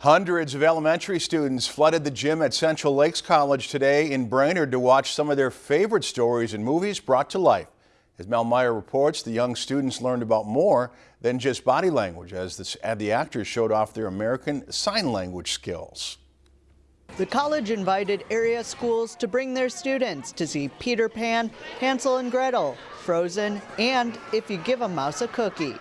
Hundreds of elementary students flooded the gym at Central Lakes College today in Brainerd to watch some of their favorite stories and movies brought to life. As Mel Meyer reports, the young students learned about more than just body language as the, the actors showed off their American Sign Language skills. The college invited area schools to bring their students to see Peter Pan, Hansel and Gretel, Frozen, and If You Give a Mouse a Cookie.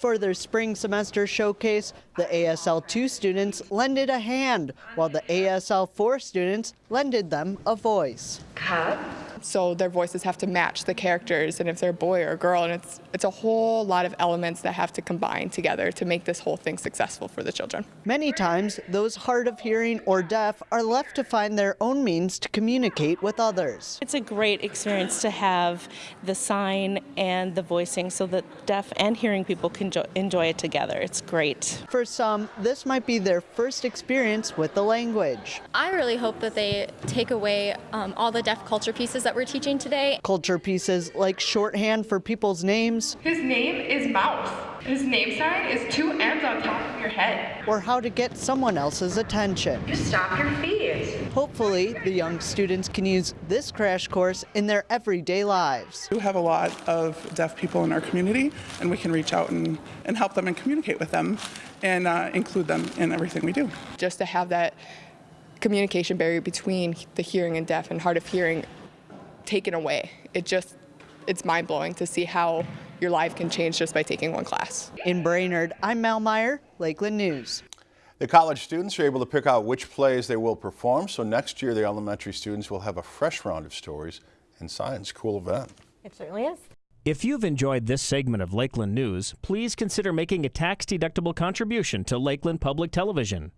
For their spring semester showcase, the ASL 2 students lended a hand, while the ASL 4 students lended them a voice. Cup so their voices have to match the characters and if they're a boy or a girl and it's it's a whole lot of elements that have to combine together to make this whole thing successful for the children. Many times those hard of hearing or deaf are left to find their own means to communicate with others. It's a great experience to have the sign and the voicing so that deaf and hearing people can enjoy it together. It's great. For some, this might be their first experience with the language. I really hope that they take away um, all the deaf culture pieces that we're teaching today. Culture pieces like shorthand for people's names. His name is Mouse. His name sign is two M's on top of your head. Or how to get someone else's attention. You stop your feet. Hopefully, the young students can use this crash course in their everyday lives. We have a lot of deaf people in our community, and we can reach out and, and help them and communicate with them and uh, include them in everything we do. Just to have that communication barrier between the hearing and deaf and hard of hearing taken away. It just, it's mind blowing to see how your life can change just by taking one class. In Brainerd, I'm Mel Meyer, Lakeland News. The college students are able to pick out which plays they will perform, so next year the elementary students will have a fresh round of stories and science. Cool event. It certainly is. If you've enjoyed this segment of Lakeland News, please consider making a tax-deductible contribution to Lakeland Public Television.